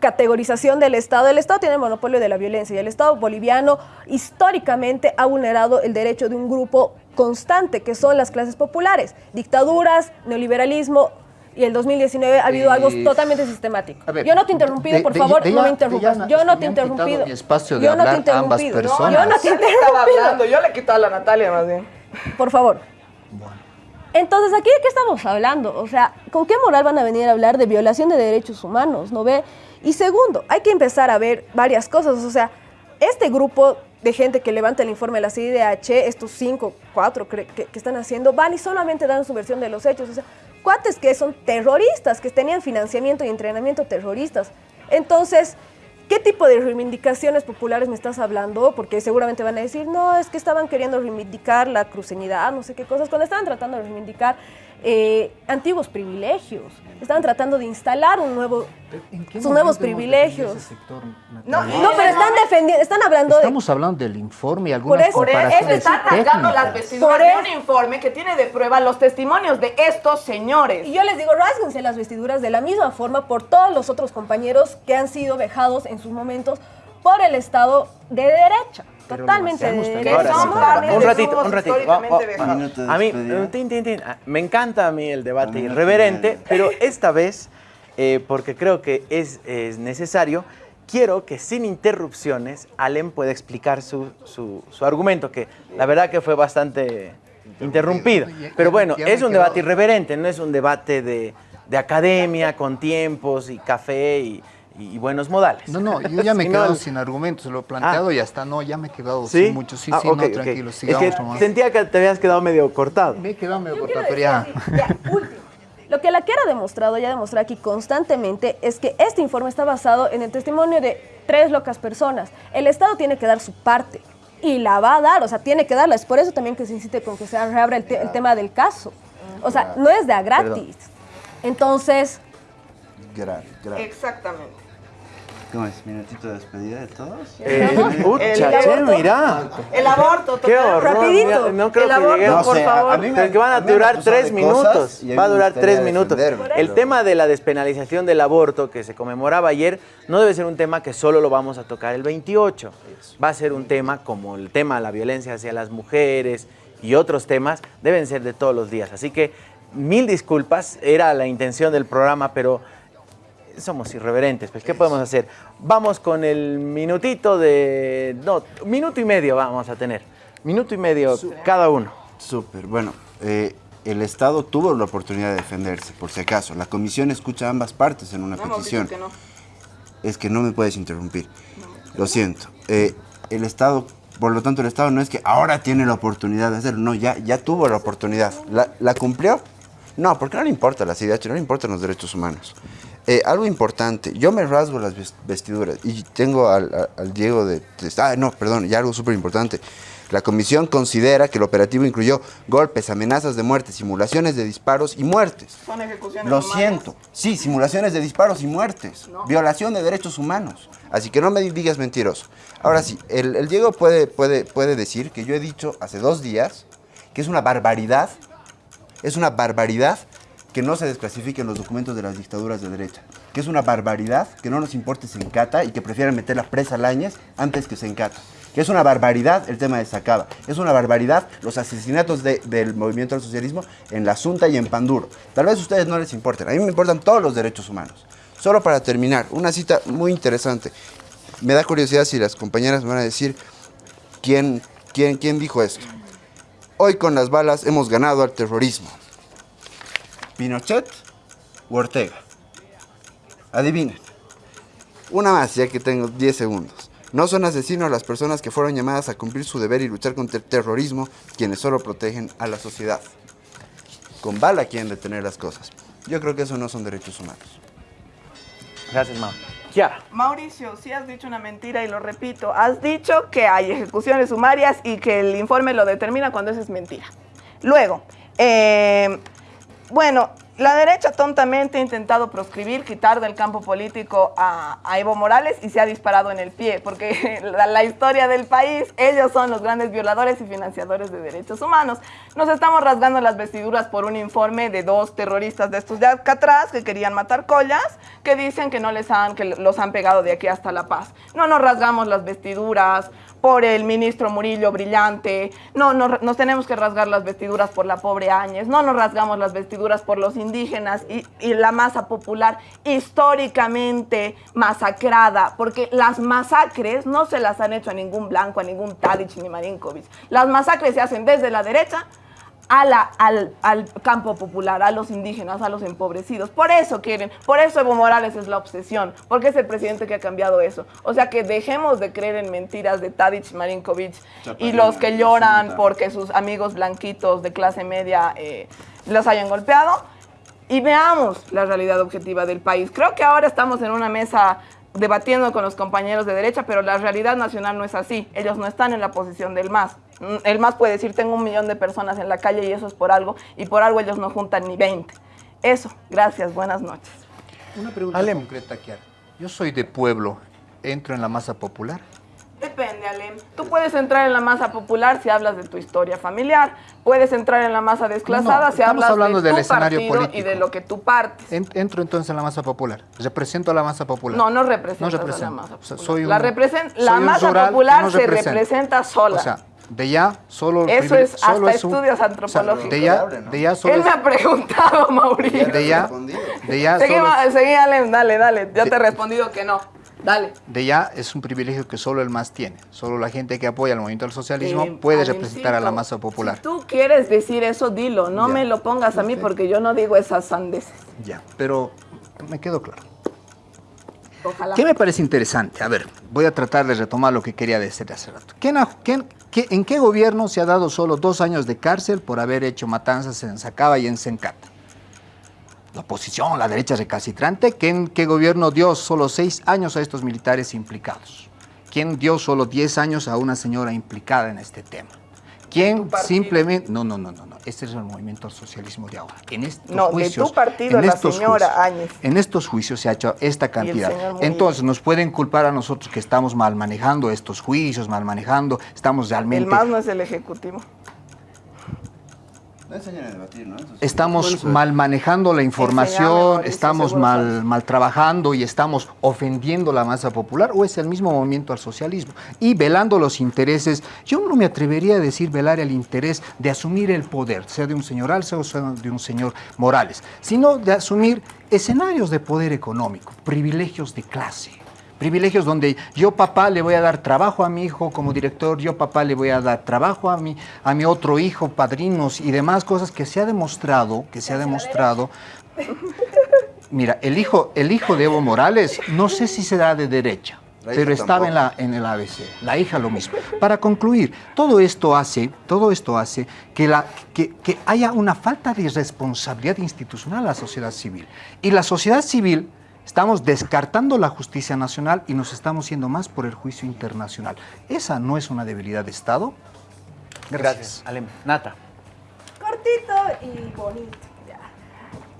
categorización del Estado, el Estado tiene el monopolio de la violencia y el Estado boliviano históricamente ha vulnerado el derecho de un grupo constante, que son las clases populares, dictaduras, neoliberalismo. Y el 2019 ha habido algo totalmente sistemático. ver, yo no te he interrumpido, de- por de- favor, de no me interrumpas. yo no te he interrumpido. mi espacio de yo no te ambas interrumpido. personas. Yo no te he interrumpido. hablando, yo le he quitado a la Natalia más bien. Por favor. Entonces, ¿aquí de qué estamos hablando? O sea, ¿con qué moral van a venir a hablar de violación de derechos humanos? ¿No ve? Y segundo, hay que empezar a ver varias cosas. O sea, este grupo de gente que levanta el informe de la CIDH, estos cinco, cuatro que, que están haciendo, van y solamente dan su versión de los hechos. O sea, cuates que son terroristas, que tenían financiamiento y entrenamiento terroristas. Entonces, ¿Qué tipo de reivindicaciones populares me estás hablando? Porque seguramente van a decir, no, es que estaban queriendo reivindicar la cruceñidad, no sé qué cosas, cuando estaban tratando de reivindicar eh, antiguos privilegios. Estaban tratando de instalar un nuevo, sus nuevos privilegios. No, No, pero están defendiendo, están hablando de... Estamos hablando del informe y algunas eso- Por eso comparaciones está atacando las técnicas. vestiduras Por de eso- un informe que tiene de prueba los testimonios de estos señores. Y yo les digo, rásguense las vestiduras de la misma forma por todos los otros compañeros que han sido vejados en sus momentos por el Estado de derecha. Pero totalmente de. Que son un ratito, un ratito. A mí, tin, tin, ah, me encanta a mí el debate irreverente, pero esta vez, eh, porque creo que es, es necesario, quiero que sin interrupciones Alem pueda explicar su, su- su argumento, que la verdad que fue bastante interrumpido. Pero bueno, es un debate irreverente, no es un debate de, de academia, con tiempos y café y, y buenos modales. No, no, yo ya me he quedado sin argumentos, lo he planteado y hasta no, ya me he quedado ¿Sí? sin mucho. Sí, Ah, sí, ok, no, tranquilo, Es sigamos que nomás. sentía que te habías quedado medio cortado. Me he quedado medio Yo cortado, pero ya. ya, último. Lo que la Kiara ha demostrado, ya demostrado aquí constantemente, es que este informe está basado en el testimonio de tres locas personas. El Estado tiene que dar su parte y la va a dar, o sea, tiene que darla. Es por eso también que se insiste con que se reabra el, te- el tema del caso. O sea, no es de a gratis. Entonces, Gra- gra- Exactamente. ¿Cómo es? ¿Minutito de despedida de todos? Eh, pucha, che, mira. El aborto, Qué horror. Rapidito. no creo El que aborto, lleguemos. por favor. Pero que van a me durar tres minutos. Va a me durar tres minutos. El pero- tema de la despenalización del aborto que se conmemoraba ayer no debe ser un tema que solo lo vamos a tocar el 28. Va a ser un tema como el tema de la violencia hacia las mujeres y otros temas deben ser de todos los días. Así que mil disculpas, era la intención del programa, pero somos irreverentes, pues ¿qué podemos hacer? Vamos con el minutito de... No, minuto y medio vamos a tener. Minuto y medio cada uno. Súper, bueno, eh, el Estado tuvo la oportunidad de defenderse, por si acaso. La comisión escucha a ambas partes en una No petición. que no. Es que no me puedes interrumpir. Lo siento. Eh, el Estado, por lo tanto, el Estado no es que ahora tiene la oportunidad de hacerlo. No, ya, ya tuvo la oportunidad. ¿La, la cumplió? No, porque no le importa la CIDH, no le importan los derechos humanos. Eh, algo importante, yo me rasgo las ves- vestiduras y tengo al, al- al Diego de, de- Ah, no, perdón, y algo súper importante. La comisión considera que el operativo incluyó golpes, amenazas de muerte, simulaciones de disparos y muertes. Son ejecuciones Lo humanas. siento. Sí, simulaciones de disparos y muertes. No. Violación de derechos humanos. Así que no me digas mentiroso. Ahora sí, el, el Diego puede, puede, puede decir que yo he dicho hace dos días que es una barbaridad, es una barbaridad que no se desclasifiquen los documentos de las dictaduras de derecha. Que es una barbaridad que no nos importe Sencata y que prefieran meter la presa a Lañez antes que Sencata. Que es una barbaridad el tema de Sacaba. Es una barbaridad los asesinatos de- del movimiento al socialismo en La Asunta y en Panduro. Tal vez a ustedes no les importen. A mí me importan todos los derechos humanos. Solo para terminar, una cita muy interesante. Me da curiosidad si las compañeras me van a decir quién, quién, quién dijo esto. Hoy con las balas hemos ganado al terrorismo. ¿Pinochet o Ortega? Adivinen. Una más, ya que tengo 10 segundos. No son asesinos las personas que fueron llamadas a cumplir su deber y luchar contra el terrorismo, quienes solo protegen a la sociedad. Con bala quieren detener las cosas. Yo creo que eso no son derechos humanos. Gracias, Mau. Ya. Mauricio, sí has dicho una mentira y lo repito. Has dicho que hay ejecuciones sumarias y que el informe lo determina cuando eso es mentira. Luego, eh, bueno, la derecha tontamente ha intentado proscribir, quitar del campo político a, Evo Morales y se ha disparado en el pie, porque la, la, historia del país, ellos son los grandes violadores y financiadores de derechos humanos. Nos estamos rasgando las vestiduras por un informe de dos terroristas de estos de acá atrás que querían matar collas, que dicen que no les han, que los han pegado de aquí hasta La Paz. No nos rasgamos las vestiduras por el ministro Murillo brillante, no, no, nos tenemos que rasgar las vestiduras por la pobre Áñez, no nos rasgamos las vestiduras por los indígenas y, la masa popular históricamente masacrada, porque las masacres no se las han hecho a ningún blanco, a ningún Tadic ni Marinkovic. Las masacres se hacen desde la derecha a la, al, al, campo popular, a los indígenas, a los empobrecidos. Por eso quieren, por eso Evo Morales es la obsesión, porque es el presidente que ha cambiado eso. O sea que dejemos de creer en mentiras de Tadic, Marinkovic y los que lloran porque sus amigos blanquitos de clase media eh, los hayan golpeado y veamos la realidad objetiva del país. Creo que ahora estamos en una mesa debatiendo con los compañeros de derecha, pero la realidad nacional no es así. Ellos no están en la posición del MAS. El MAS puede decir, tengo un millón de personas en la calle y eso es por algo, y por algo ellos no juntan ni 20. Eso, gracias, buenas noches. Una pregunta concreta, Kiara. Yo soy de pueblo, ¿entro en la masa popular? Depende, Alem. Tú puedes entrar en la masa popular si hablas de tu historia familiar, puedes entrar en la masa desclasada no, si hablas hablando de del tu escenario partido político. y de lo que tú partes. Entro entonces en la masa popular. ¿Represento a la masa popular? No, no represento. a la masa o sea, popular. soy un, la, represen soy la un masa rural popular no se representa. sola. O sea, de ya solo... Eso es hasta solo es un- estudios o sea, antropológicos. de ya, de ya solo Él es- me ha preguntado, Mauricio. de ya, de ya Seguí, solo seguí, Alem, dale, dale. Yo De- te he respondido que no. Dale. de ya es un privilegio que solo el MAS tiene. Solo la gente que apoya el movimiento del socialismo Eh, puede representar a la masa popular. Si tú quieres decir eso, dilo. No Ya. me lo pongas a mí porque yo no digo esas sandeces. Ya, pero me quedó claro. Ojalá. ¿Qué me parece interesante? A ver, voy a tratar de retomar lo que quería decir hace rato. ¿Quién ha- quién- qué- ¿En qué gobierno se ha dado solo dos años de cárcel por haber hecho matanzas en Sacaba y en Sencata? La oposición, la derecha recalcitrante. ¿Quién, ¿Qué gobierno dio solo seis años a estos militares implicados? ¿Quién dio solo diez años a una señora implicada en este tema? ¿Quién simplemente... No, no, no, no, no. Este es el movimiento al socialismo de ahora. En estos No, de tu juicios, partido, en la estos señora juicios- Áñez. en estos juicios se ha hecho esta cantidad. Entonces, nos pueden culpar a nosotros que estamos mal manejando estos juicios, mal manejando, estamos El realmente... más no es el ejecutivo. No enseñan a debatir, ¿no? Entonces, Estamos mal manejando la información, estamos mal, mal trabajando y estamos ofendiendo la masa popular o es el mismo movimiento al socialismo y velando los intereses. Yo no me atrevería a decir velar el interés de asumir el poder, sea de un señor Alza o sea de un señor Morales, sino de asumir escenarios de poder económico, privilegios de clase. Privilegios donde yo papá le voy a dar trabajo a mi hijo como director, yo papá le voy a dar trabajo a mi, a mi otro hijo, padrinos y demás cosas que se ha demostrado, que se ha demostrado. Mira, el hijo, el hijo de Evo Morales, no sé si será de derecha, pero estaba en, la, en el ABC, la hija lo mismo. Para concluir, todo esto hace, todo esto hace que, la, que, que haya una falta de responsabilidad institucional a la sociedad civil. Y la sociedad civil estamos descartando la justicia nacional y nos estamos yendo más por el juicio internacional. ¿Esa no es una debilidad de Estado? Gracias. Alem. Nata. Cortito y bonito. ya.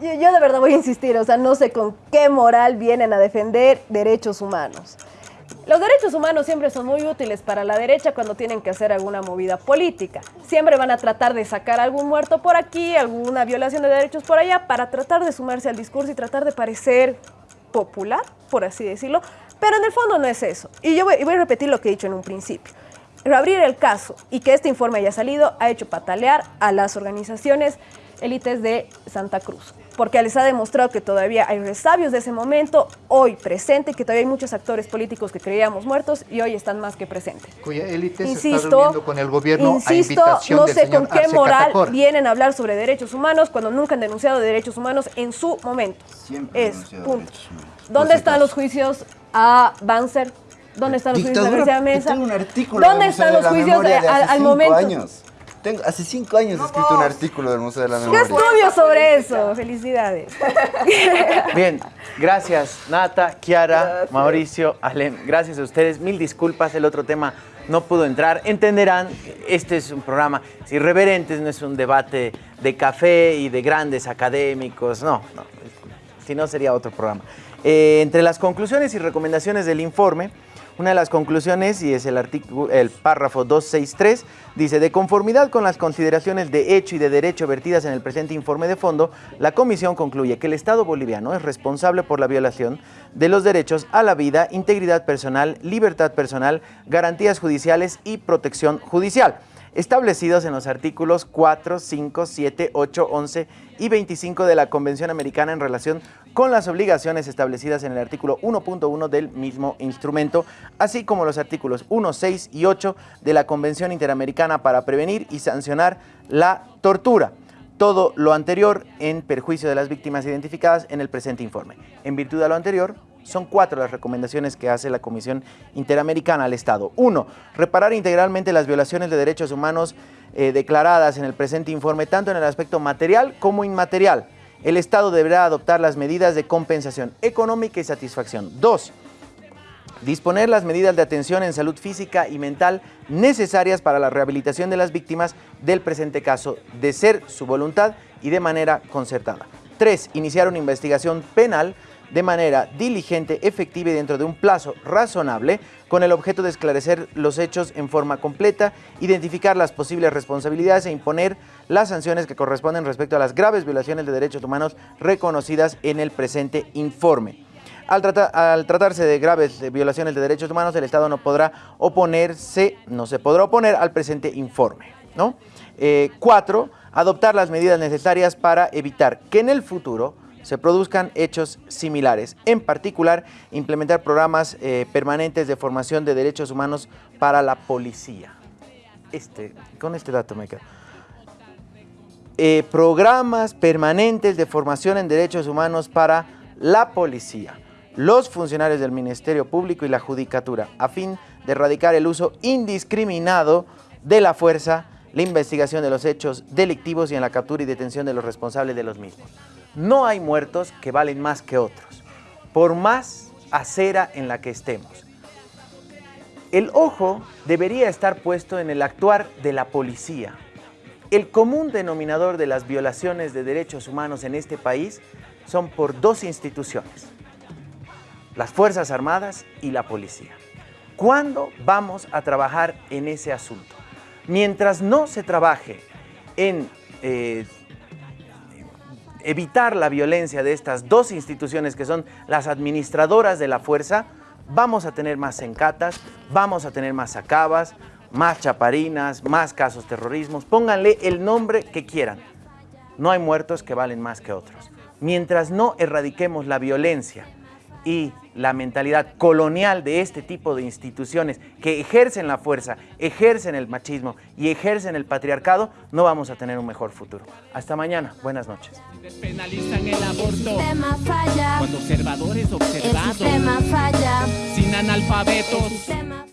Yo, yo de verdad voy a insistir, o sea, no sé con qué moral vienen a defender derechos humanos. Los derechos humanos siempre son muy útiles para la derecha cuando tienen que hacer alguna movida política. Siempre van a tratar de sacar algún muerto por aquí, alguna violación de derechos por allá, para tratar de sumarse al discurso y tratar de parecer popular, por así decirlo. Pero en el fondo no es eso. Y yo voy, voy a repetir lo que he dicho en un principio. Reabrir el caso y que este informe haya salido ha hecho patalear a las organizaciones élites de Santa Cruz, porque les ha demostrado que todavía hay resabios de ese momento, hoy presente, que todavía hay muchos actores políticos que creíamos muertos y hoy están más que presentes. Cuya élite se está Insisto, reuniendo con el gobierno a insisto, invitación no del sé señor con qué Arce moral vienen a hablar sobre derechos humanos cuando nunca han denunciado derechos humanos en su momento. Siempre han es, denunciado punto. ¿Dónde están los juicios a Banzer? ¿Dónde están los juicios de Dictadura, García Mesa? tengo un artículo ¿Dónde están los la juicios de al, momento? años. Tengo- hace cinco años he escrito un artículo del Museo de la Yo Memoria. estudio sobre eso. Felicidades. Bien, gracias Nata, Kiara, Mauricio, Alem. Gracias a ustedes. Mil disculpas, el otro tema no pudo entrar. Entenderán, este es un programa irreverentes, no es un debate de café y de grandes académicos. No, no. Si no, sería otro programa. Eh, entre las conclusiones y recomendaciones del informe, una de las conclusiones, y es el, artículo, el párrafo 263, dice, de conformidad con las consideraciones de hecho y de derecho vertidas en el presente informe de fondo, la Comisión concluye que el Estado boliviano es responsable por la violación de los derechos a la vida, integridad personal, libertad personal, garantías judiciales y protección judicial establecidos en los artículos 4, 5, 7, 8, 11 y 25 de la Convención Americana en relación con las obligaciones establecidas en el artículo 1.1 del mismo instrumento, así como los artículos 1, 6 y 8 de la Convención Interamericana para prevenir y sancionar la tortura. Todo lo anterior en perjuicio de las víctimas identificadas en el presente informe. En virtud de lo anterior, son cuatro las recomendaciones que hace la Comisión Interamericana al Estado. Uno, reparar integralmente las violaciones de derechos humanos eh, declaradas en el presente informe, tanto en el aspecto material como inmaterial. El Estado deberá adoptar las medidas de compensación económica y satisfacción. Dos, disponer las medidas de atención en salud física y mental necesarias para la rehabilitación de las víctimas del presente caso, de ser su voluntad y de manera concertada. Tres, iniciar una investigación penal de manera diligente, efectiva y dentro de un plazo razonable, con el objeto de esclarecer los hechos en forma completa, identificar las posibles responsabilidades e imponer las sanciones que corresponden respecto a las graves violaciones de derechos humanos reconocidas en el presente informe. Al, al tratarse de graves violaciones de derechos humanos, el Estado no podrá oponerse, no se podrá oponer al presente informe. ¿no? Eh, cuatro, adoptar las medidas necesarias para evitar que en el futuro se produzcan hechos similares. En particular, implementar programas eh, permanentes de formación de derechos humanos para la policía. Este, con este dato me quedo. Eh, programas permanentes de formación en derechos humanos para la policía, los funcionarios del Ministerio Público y la Judicatura, a fin de erradicar el uso indiscriminado de la fuerza, la investigación de los hechos delictivos y en la captura y detención de los responsables de los mismos. No hay muertos que valen más que otros, por más acera en la que estemos. El ojo debería estar puesto en el actuar de la policía. El común denominador de las violaciones de derechos humanos en este país son por dos instituciones, las Fuerzas Armadas y la policía. ¿Cuándo vamos a trabajar en ese asunto? Mientras no se trabaje en eh, evitar la violencia de estas dos instituciones que son las administradoras de la fuerza, vamos a tener más encatas, vamos a tener más acabas, más chaparinas, más casos terrorismos, pónganle el nombre que quieran. No hay muertos que valen más que otros. Mientras no erradiquemos la violencia y la mentalidad colonial de este tipo de instituciones que ejercen la fuerza, ejercen el machismo y ejercen el patriarcado, no vamos a tener un mejor futuro. Hasta mañana. Buenas noches. Despenalizan el aborto. sistema falla, Cuando observadores el observados, sistema falla, sin analfabetos. sistema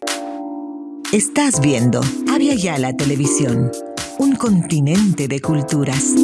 Estás viendo Avia Yala Televisión, un continente de culturas.